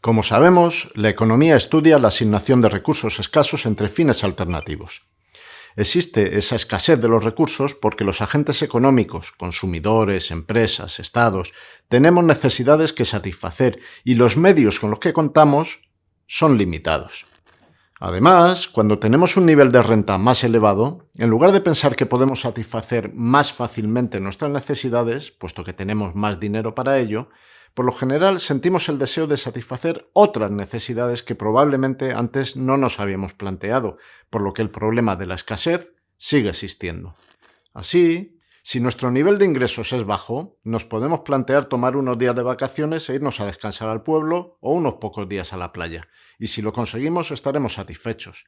Como sabemos, la economía estudia la asignación de recursos escasos entre fines alternativos. Existe esa escasez de los recursos porque los agentes económicos, consumidores, empresas, estados, tenemos necesidades que satisfacer y los medios con los que contamos son limitados. Además, cuando tenemos un nivel de renta más elevado, en lugar de pensar que podemos satisfacer más fácilmente nuestras necesidades, puesto que tenemos más dinero para ello, por lo general sentimos el deseo de satisfacer otras necesidades que probablemente antes no nos habíamos planteado, por lo que el problema de la escasez sigue existiendo. Así, si nuestro nivel de ingresos es bajo, nos podemos plantear tomar unos días de vacaciones e irnos a descansar al pueblo o unos pocos días a la playa, y si lo conseguimos estaremos satisfechos.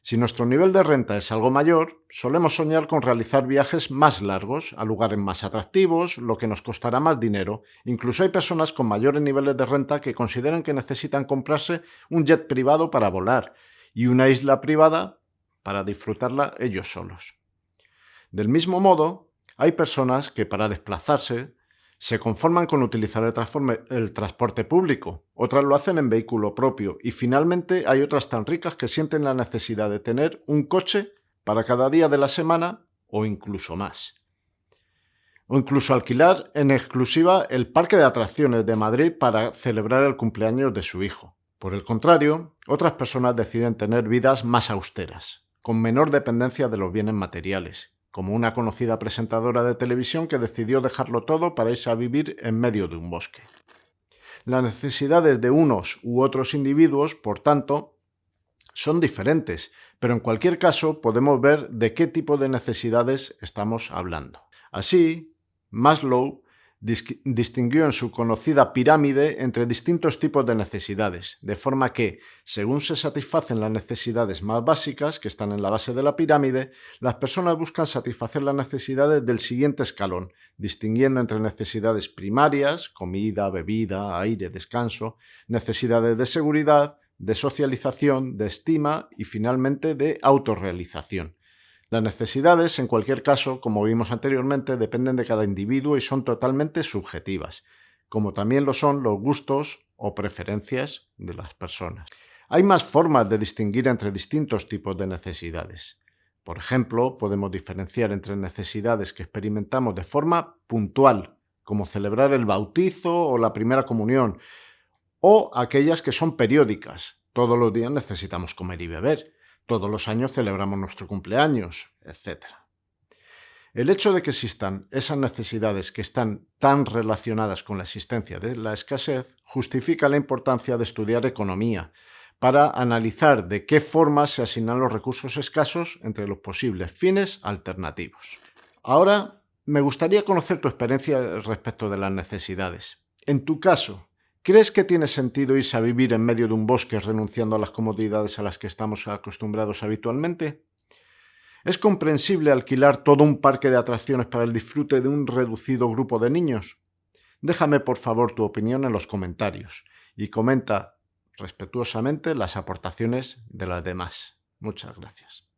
Si nuestro nivel de renta es algo mayor, solemos soñar con realizar viajes más largos, a lugares más atractivos, lo que nos costará más dinero. Incluso hay personas con mayores niveles de renta que consideran que necesitan comprarse un jet privado para volar y una isla privada para disfrutarla ellos solos. Del mismo modo, hay personas que para desplazarse se conforman con utilizar el, transporte público, otras lo hacen en vehículo propio y finalmente hay otras tan ricas que sienten la necesidad de tener un coche para cada día de la semana o incluso más. O incluso alquilar en exclusiva el parque de atracciones de Madrid para celebrar el cumpleaños de su hijo. Por el contrario, otras personas deciden tener vidas más austeras, con menor dependencia de los bienes materiales, como una conocida presentadora de televisión que decidió dejarlo todo para irse a vivir en medio de un bosque. Las necesidades de unos u otros individuos, por tanto, son diferentes, pero en cualquier caso podemos ver de qué tipo de necesidades estamos hablando. Así, Maslow distinguió en su conocida pirámide entre distintos tipos de necesidades, de forma que, según se satisfacen las necesidades más básicas, que están en la base de la pirámide, las personas buscan satisfacer las necesidades del siguiente escalón, distinguiendo entre necesidades primarias, comida, bebida, aire, descanso, necesidades de seguridad, de socialización, de estima y finalmente de autorrealización. Las necesidades, en cualquier caso, como vimos anteriormente, dependen de cada individuo y son totalmente subjetivas, como también lo son los gustos o preferencias de las personas. Hay más formas de distinguir entre distintos tipos de necesidades. Por ejemplo, podemos diferenciar entre necesidades que experimentamos de forma puntual, como celebrar el bautizo o la primera comunión, o aquellas que son periódicas. Todos los días necesitamos comer y beber todos los años celebramos nuestro cumpleaños, etc. El hecho de que existan esas necesidades que están tan relacionadas con la existencia de la escasez justifica la importancia de estudiar economía para analizar de qué forma se asignan los recursos escasos entre los posibles fines alternativos. Ahora, me gustaría conocer tu experiencia respecto de las necesidades. En tu caso, ¿Crees que tiene sentido irse a vivir en medio de un bosque renunciando a las comodidades a las que estamos acostumbrados habitualmente? ¿Es comprensible alquilar todo un parque de atracciones para el disfrute de un reducido grupo de niños? Déjame por favor tu opinión en los comentarios y comenta respetuosamente las aportaciones de las demás. Muchas gracias.